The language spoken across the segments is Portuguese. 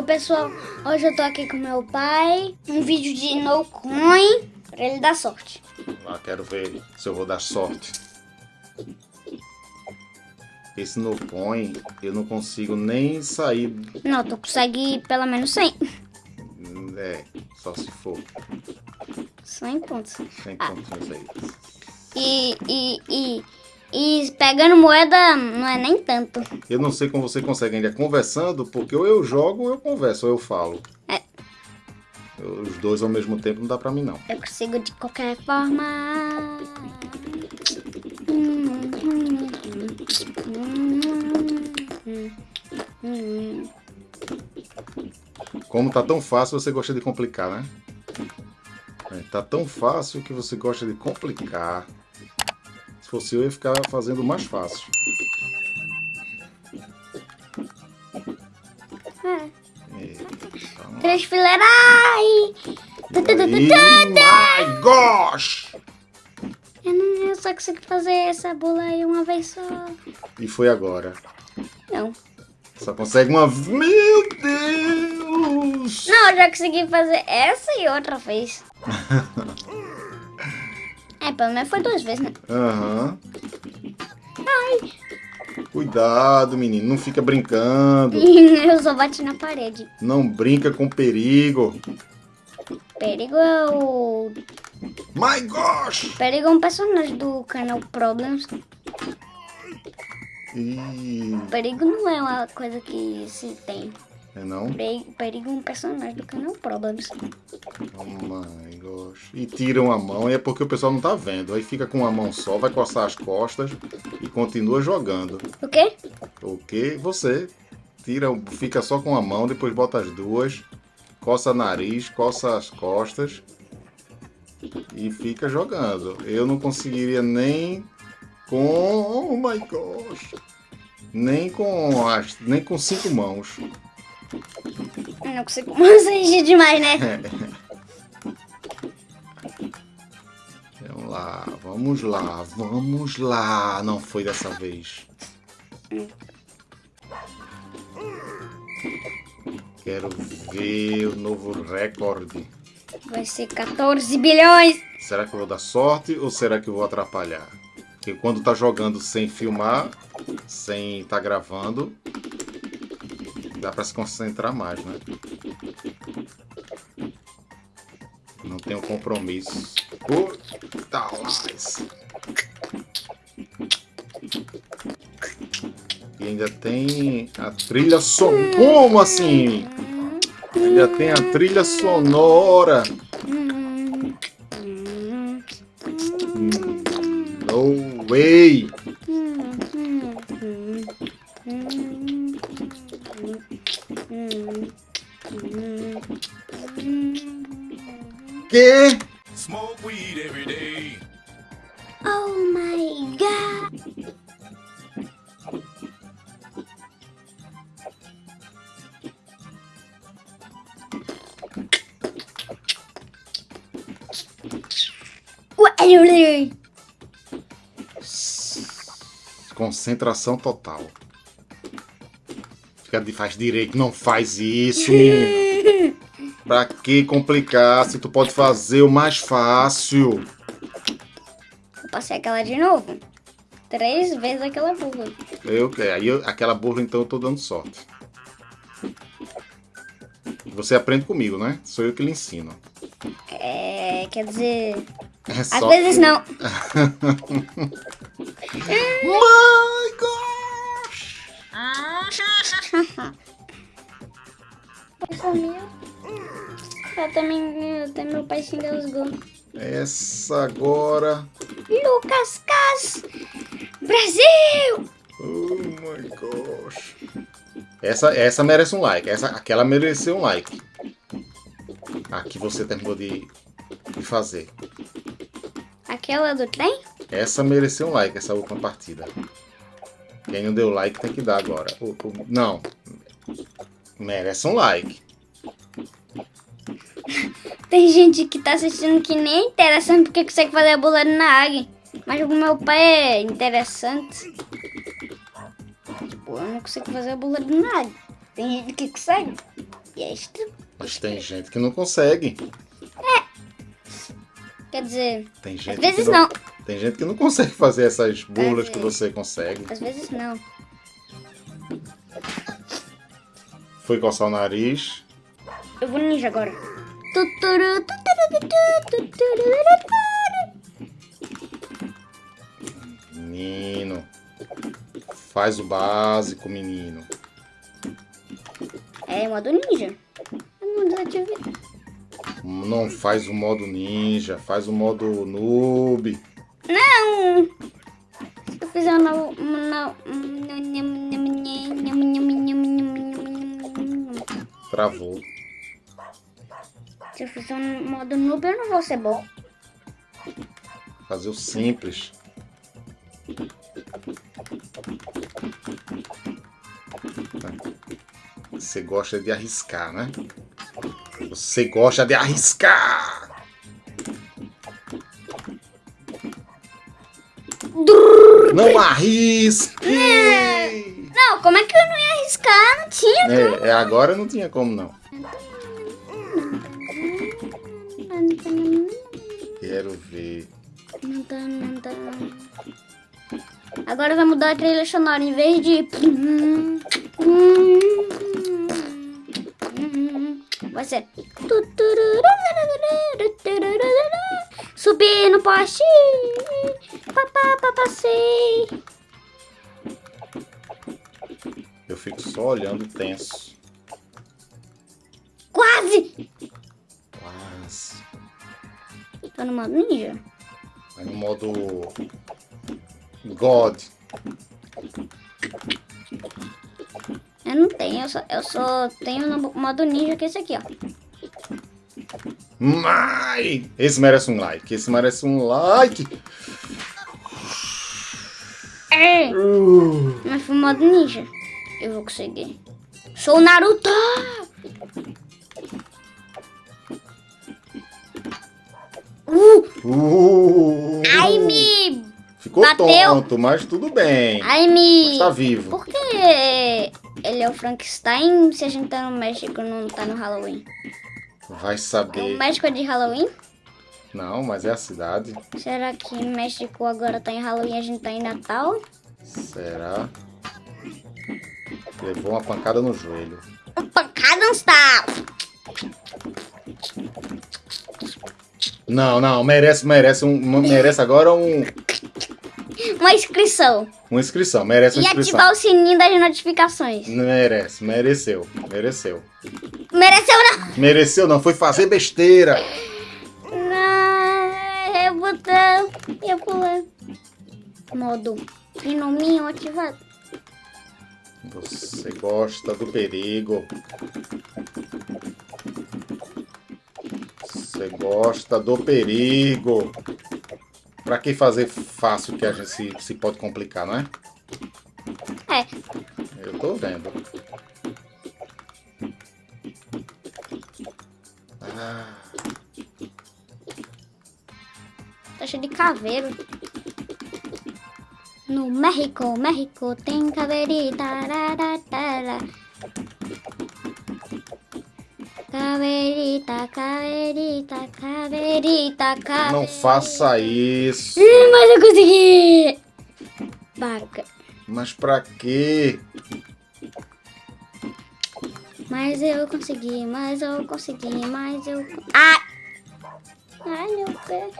Oi pessoal, hoje eu tô aqui com meu pai, um vídeo de no coin pra ele dar sorte. Lá, quero ver se eu vou dar sorte. Esse no coin, eu não consigo nem sair. Não, tu consegue pelo menos 100. É, só se for 100 pontos. 100 Ah. pontinhos aí. E, e, e, e pegando moeda não é nem tanto. Eu não sei como você consegue ainda conversando, porque ou eu jogo ou eu converso, ou eu falo. É. Os dois ao mesmo tempo não dá pra mim, não. Eu consigo de qualquer forma. Como tá tão fácil, você gosta de complicar, né? É, tá tão fácil que você gosta de complicar. Se fosse eu, ia ficar fazendo mais fácil. É. Eita. Três fileiras. Ai! My gosh! Eu, não, eu só consigo fazer essa bola aí uma vez só. E foi agora. Não. Só consegue uma. Meu Deus! Não, eu já consegui fazer essa e outra vez. é, pelo menos foi duas vezes, né? Aham. Cuidado, menino. Não fica brincando. eu só bati na parede. Não brinca com perigo. Perigo é o. My gosh! Perigo é um personagem do canal Problems. Ih, Perigo não é uma coisa que se tem. É não? Perigo, um personagem do canal Problems. Oh my gosh. E tiram a mão e é porque o pessoal não tá vendo. Aí fica com uma mão só, vai coçar as costas e continua jogando. O quê? O que? Você tira, fica só com a mão, depois bota as duas, coça nariz, coça as costas e fica jogando. Eu não conseguiria nem com, oh my gosh, nem com as, nem com cinco mãos. Eu não consigo mais exigir demais, né? Vamos lá, vamos lá, vamos lá. Não foi dessa vez. Quero ver o novo recorde. Vai ser 14 bilhões. Será que eu vou dar sorte ou será que eu vou atrapalhar? Porque quando tá jogando sem filmar, sem tá gravando, dá pra se concentrar mais, né? Não tenho compromisso. Puta mais. E ainda tem a trilha sonora. Como assim? Ainda tem a trilha sonora. Que? Smoke weed every day. Oh my god! Ué, Concentração total. Fica de faz direito, não faz isso. pra que complicar se tu pode fazer o mais fácil? Eu passei aquela de novo. Três vezes aquela burra. Eu, aí eu- aquela burra então eu tô dando sorte. Você aprende comigo, né? Sou eu que lhe ensino. É, quer dizer, É às só vezes que- não. My gosh! Eu também, até meu pai se engasgou. Essa agora. Lucas Cas! Brasil! Oh my gosh. Essa, essa merece um like. Essa, aquela mereceu um like. A que você terminou de, de fazer. Aquela do trem? Essa mereceu um like, essa última partida. Quem não deu like tem que dar agora. Não. Merece um like. Tem gente que tá assistindo que nem é interessante porque consegue fazer a bola na águia. Mas o meu pai é interessante. Tipo, eu não consigo fazer a bola na águia. Tem gente que consegue. E é extra. Mas tem gente que não consegue. Quer dizer, Tem às gente vezes que não. Tem gente que não consegue fazer essas burlas É. que você consegue. Às vezes não. Foi coçar o nariz. Eu vou ninja agora. Menino. Faz o básico, menino. É modo ninja. Eu não desativei. Não faz o modo ninja, faz o modo noob. Não! Se eu fizer um novo. Travou. Se eu fizer um modo noob, eu não vou ser bom. Fazer o simples. Você gosta de arriscar, né? Você gosta de arriscar! Não arrisque! Não, como é que eu não ia arriscar? Não tinha. É, é, agora não tinha como não. Quero ver. Tá, tá. Agora vai mudar a trilha sonora. Em vez de. Vai ser. Subir no poste. Papá, papacei. Eu fico só olhando tenso. Quase! Quase. Tô no modo ninja. Vai no modo. God. Eu não tenho, eu só, eu só tenho no modo ninja que é esse aqui, ó. Mai! Esse merece um like. Esse merece um like. É. Uh, Mas foi modo ninja. Eu vou conseguir. Sou o Naruto! Uh! uh. Ai, me... Ficou bateu. tonto, mas tudo bem. Ai, me... Mas tá vivo. Por que ele é o Frankenstein se a gente tá no México e não tá no Halloween? Vai O saber. México é de Halloween? Não, mas é a cidade. Será que México agora tá em Halloween e a gente tá em Natal? Será? Levou uma pancada no joelho. Um pancada não está! Não, não, merece, merece um, merece agora um, Uma inscrição. uma inscrição, merece uma E inscrição. ativar o sininho das notificações. Merece, mereceu, mereceu. Mereceu não? Mereceu não, foi fazer besteira. Modo fenominho ativado. Você gosta do perigo. Você gosta do perigo. Pra que fazer fácil que a gente se, se pode complicar, não é? É, Eu tô vendo. De caveiro. No México, México tem caveirita. rararara. Caveirita, caveirita, caveirita, caveirita. não faça isso. Ih, Mas eu consegui! Baca. Mas pra quê? Mas eu consegui, mas eu consegui, mas eu. Ai! Ai, meu pé.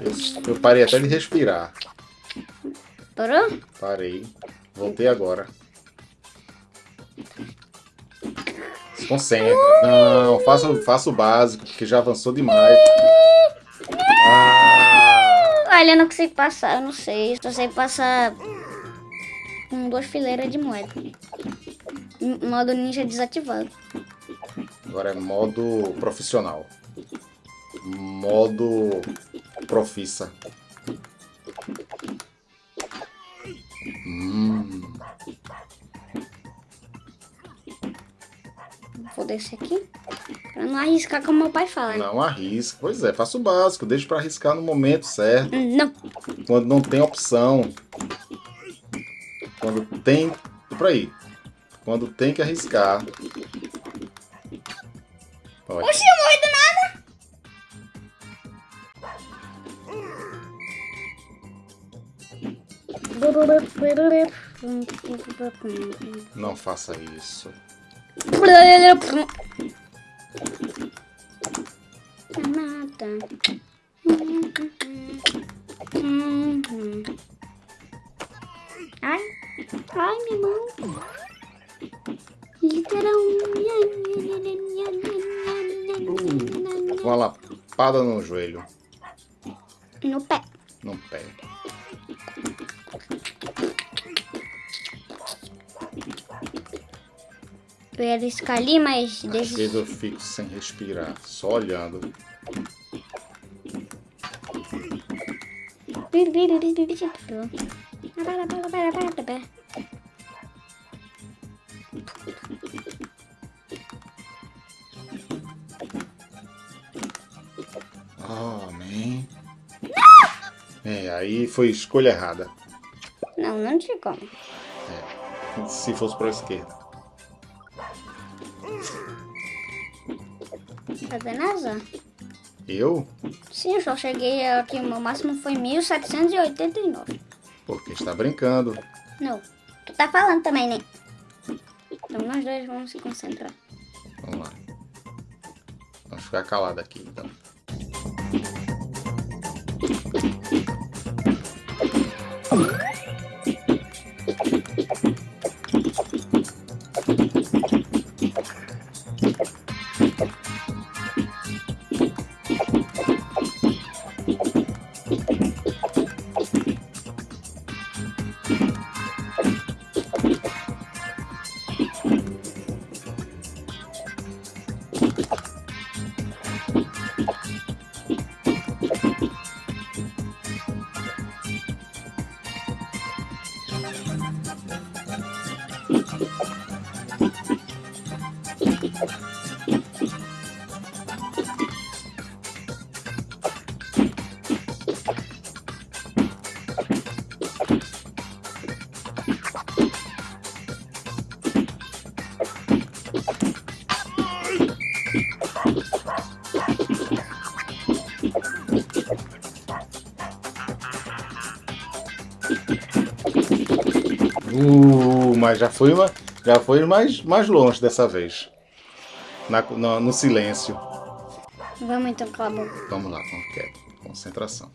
Eu, eu parei até de respirar. Parou? Parei. Voltei agora. Se concentre. Não, faça, faça o básico, que já avançou demais. Ah, Olha, eu não consigo passar, eu não sei. Só sei passar com duas fileiras de moeda. Modo ninja desativado. Agora é modo profissional. Modo profissa. Hum, Vou descer aqui. Pra não arriscar como meu pai fala. né? não arrisca. Pois é, faça o básico. Deixa pra arriscar no momento certo. Hum, Não. quando não tem opção. Quando tem. Por aí. Quando tem que arriscar. Não faça isso. Ai, ai, minha mão. Literalmente. Uma lapada no joelho. No pé. No pé. Eu ia arriscar ali, mas Às desde... vezes eu fico sem respirar, só olhando. Oh, man. É, aí foi escolha errada. Não, não tinha como. Se fosse para a esquerda. Tá vendo azar? Eu? Sim, eu só cheguei aqui, o meu máximo foi 1789. Porque está brincando. Não, tu tá falando também, né? Então nós dois vamos se concentrar. Vamos lá. Vamos ficar calado aqui, então. Uh, mas já foi, uma- já foi mais, mais longe dessa vez. Na- no, no silêncio. Vamos então, cala a boca. Vamos lá, vamos quieto. Concentração.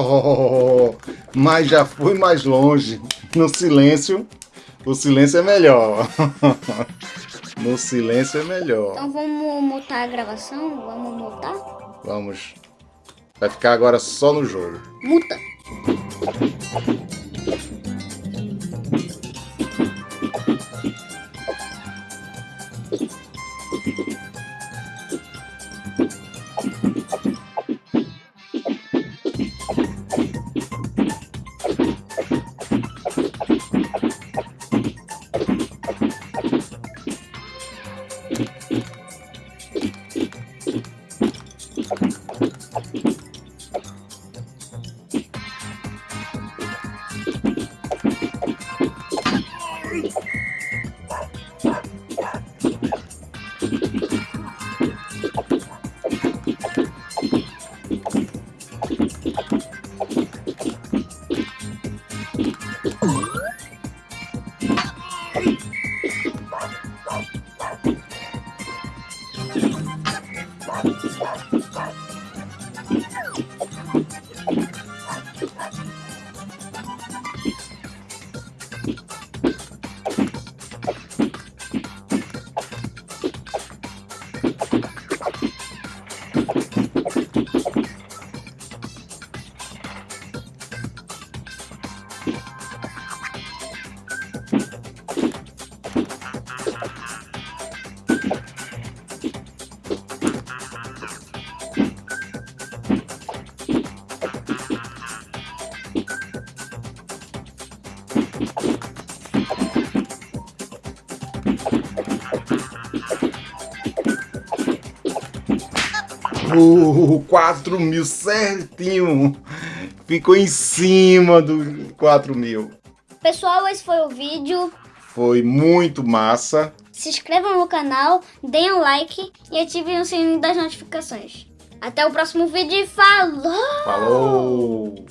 Oh, mas já fui mais longe. No silêncio, o silêncio é melhor. No silêncio é melhor. Então vamos mutar a gravação? Vamos mutar? Vamos. Vai ficar agora só no jogo. Muta. Uh, 4 mil certinho. Ficou em cima do 4 mil. Pessoal, esse foi o vídeo. Foi muito massa. Se inscrevam no canal, deem um like e ativem o sininho das notificações. Até o próximo vídeo e falou! Falou!